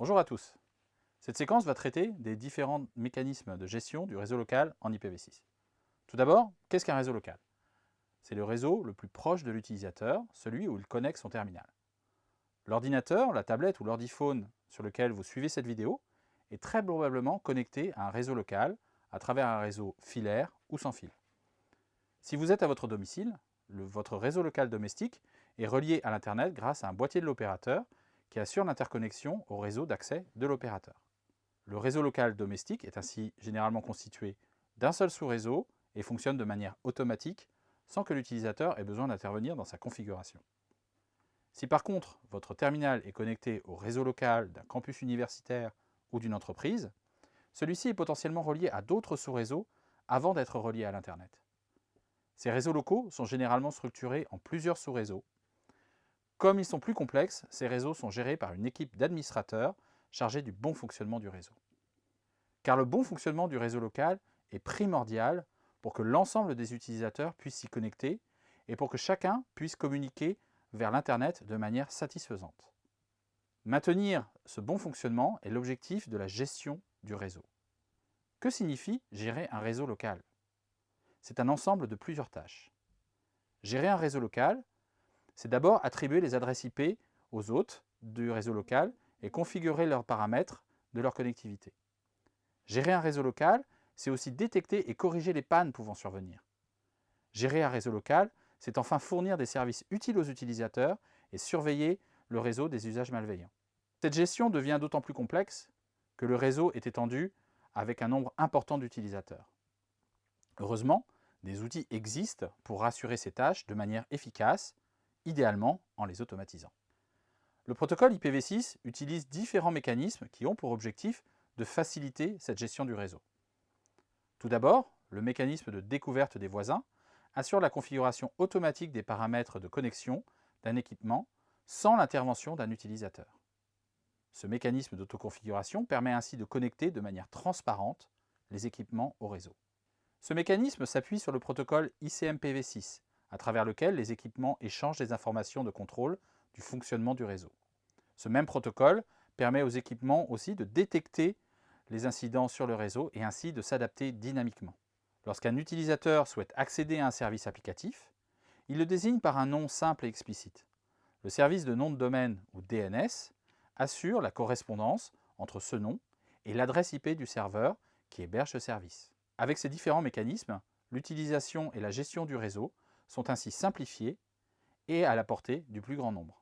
Bonjour à tous. Cette séquence va traiter des différents mécanismes de gestion du réseau local en IPv6. Tout d'abord, qu'est-ce qu'un réseau local? C'est le réseau le plus proche de l'utilisateur, celui où il connecte son terminal. L'ordinateur, la tablette ou l'ordiphone sur lequel vous suivez cette vidéo est très probablement connecté à un réseau local à travers un réseau filaire ou sans fil. Si vous êtes à votre domicile, votre réseau local domestique est relié à l'Internet grâce à un boîtier de l'opérateur qui assure l'interconnexion au réseau d'accès de l'opérateur. Le réseau local domestique est ainsi généralement constitué d'un seul sous-réseau et fonctionne de manière automatique sans que l'utilisateur ait besoin d'intervenir dans sa configuration. Si par contre votre terminal est connecté au réseau local d'un campus universitaire ou d'une entreprise, celui-ci est potentiellement relié à d'autres sous-réseaux avant d'être relié à l'Internet. Ces réseaux locaux sont généralement structurés en plusieurs sous-réseaux. Comme ils sont plus complexes, ces réseaux sont gérés par une équipe d'administrateurs chargés du bon fonctionnement du réseau. Car le bon fonctionnement du réseau local est primordial pour que l'ensemble des utilisateurs puissent s'y connecter et pour que chacun puisse communiquer vers l'Internet de manière satisfaisante. Maintenir ce bon fonctionnement est l'objectif de la gestion du réseau. Que signifie gérer un réseau local? C'est un ensemble de plusieurs tâches. Gérer un réseau local, c'est d'abord attribuer les adresses IP aux hôtes du réseau local et configurer leurs paramètres de leur connectivité. Gérer un réseau local, c'est aussi détecter et corriger les pannes pouvant survenir. Gérer un réseau local, c'est enfin fournir des services utiles aux utilisateurs et surveiller le réseau des usages malveillants. Cette gestion devient d'autant plus complexe que le réseau est étendu avec un nombre important d'utilisateurs. Heureusement, des outils existent pour rassurer ces tâches de manière efficace, idéalement en les automatisant. Le protocole IPv6 utilise différents mécanismes qui ont pour objectif de faciliter cette gestion du réseau. Tout d'abord, le mécanisme de découverte des voisins assure la configuration automatique des paramètres de connexion d'un équipement sans l'intervention d'un utilisateur. Ce mécanisme d'autoconfiguration permet ainsi de connecter de manière transparente les équipements au réseau. Ce mécanisme s'appuie sur le protocole ICMPv6, à travers lequel les équipements échangent des informations de contrôle du fonctionnement du réseau. Ce même protocole permet aux équipements aussi de détecter les incidents sur le réseau et ainsi de s'adapter dynamiquement. Lorsqu'un utilisateur souhaite accéder à un service applicatif, il le désigne par un nom simple et explicite. Le service de nom de domaine, ou DNS, assure la correspondance entre ce nom et l'adresse IP du serveur qui héberge ce service. Avec ces différents mécanismes, l'utilisation et la gestion du réseau sont ainsi simplifiées et à la portée du plus grand nombre.